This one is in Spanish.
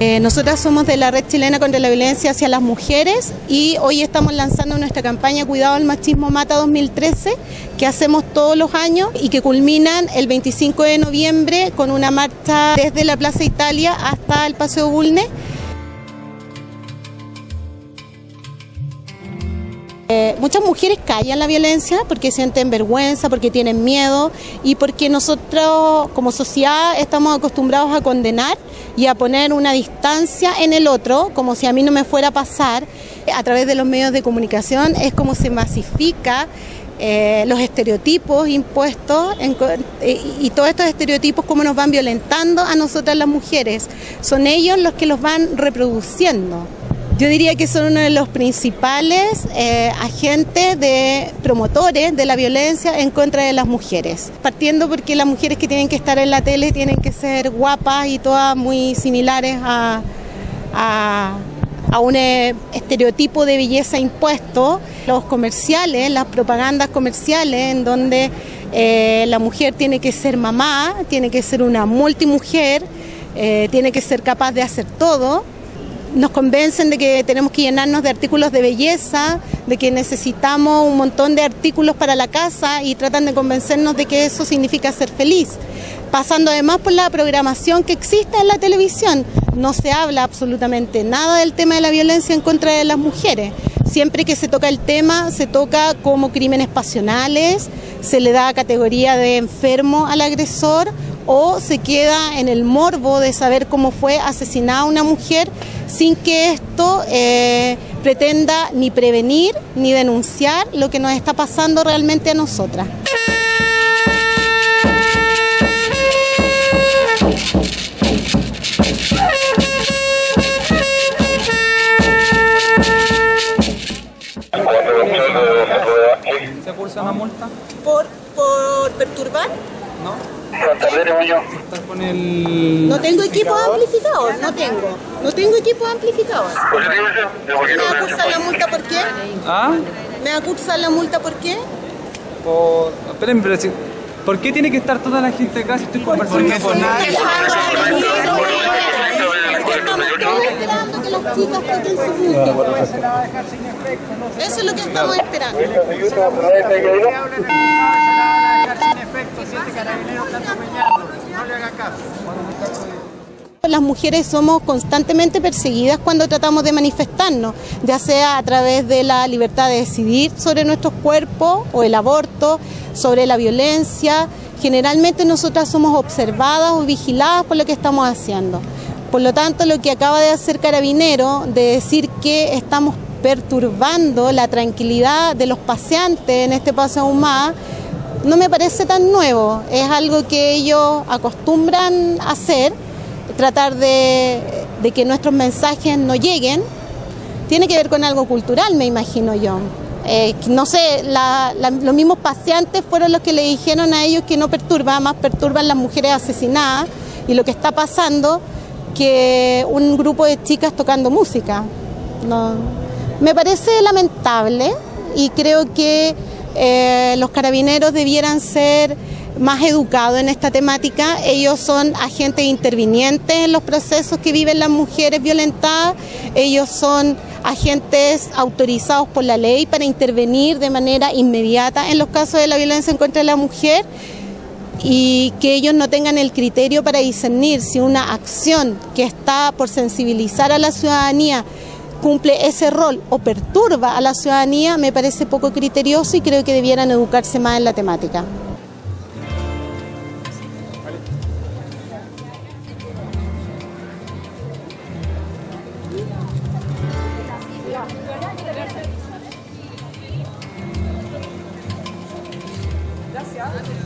Eh, nosotras somos de la Red Chilena contra la Violencia hacia las Mujeres y hoy estamos lanzando nuestra campaña Cuidado al Machismo Mata 2013 que hacemos todos los años y que culminan el 25 de noviembre con una marcha desde la Plaza Italia hasta el Paseo Bulne Eh, muchas mujeres callan la violencia porque sienten vergüenza, porque tienen miedo y porque nosotros como sociedad estamos acostumbrados a condenar y a poner una distancia en el otro, como si a mí no me fuera a pasar. A través de los medios de comunicación es como se masifica eh, los estereotipos impuestos eh, y todos estos estereotipos cómo nos van violentando a nosotras las mujeres. Son ellos los que los van reproduciendo. Yo diría que son uno de los principales eh, agentes de promotores de la violencia en contra de las mujeres. Partiendo porque las mujeres que tienen que estar en la tele tienen que ser guapas y todas muy similares a, a, un eh, estereotipo de belleza impuesto. Los comerciales, las propagandas comerciales en donde eh, la mujer tiene que ser mamá, tiene que ser una multimujer, tiene que ser capaz de hacer todo nos convencen de que tenemos que llenarnos de artículos de belleza, de que necesitamos un montón de artículos para la casa y tratan de convencernos de que eso significa ser feliz. Pasando además por la programación que existe en la televisión, no se habla absolutamente nada del tema de la violencia en contra de las mujeres. Siempre que se toca el tema, se toca como crímenes pasionales, se le da categoría de enfermo al agresor o se queda en el morbo de saber cómo fue asesinada una mujer sin que esto eh, pretenda ni prevenir ni denunciar lo que nos está pasando realmente a nosotras. ¿Se cursa una multa? ¿Por, por perturbar? No. No tengo equipo amplificado, no tengo. No tengo equipo amplificado. ¿Me va a cursar la multa por qué? ¿Ah? ¿Me va a cursar la multa por qué? Por... Esperen, pero si... ¿Por qué tiene que estar toda la gente acá si estoy conversando con nadie? esperando que las chicas toquen su música. Eso es lo que estamos esperando. Las mujeres somos constantemente perseguidas cuando tratamos de manifestarnos, ya sea a través de la libertad de decidir sobre nuestros cuerpos o el aborto, sobre la violencia. Generalmente nosotras somos observadas o vigiladas por lo que estamos haciendo. Por lo tanto, lo que acaba de hacer Carabinero, de decir que estamos perturbando la tranquilidad de los paseantes en este paseo humano, no me parece tan nuevo. Es algo que ellos acostumbran hacer, tratar de, que nuestros mensajes no lleguen. Tiene que ver con algo cultural, me imagino yo. Eh, no sé, los mismos paseantes fueron los que le dijeron a ellos que no perturba, más perturban las mujeres asesinadas y lo que está pasando que un grupo de chicas tocando música. No. Me parece lamentable y creo que eh, los carabineros debieran ser más educados en esta temática. Ellos son agentes intervinientes en los procesos que viven las mujeres violentadas. Ellos son agentes autorizados por la ley para intervenir de manera inmediata en los casos de la violencia en contra de la mujer y que ellos no tengan el criterio para discernir si una acción que está por sensibilizar a la ciudadanía cumple ese rol o perturba a la ciudadanía me parece poco criterioso y creo que debieran educarse más en la temática. Gracias.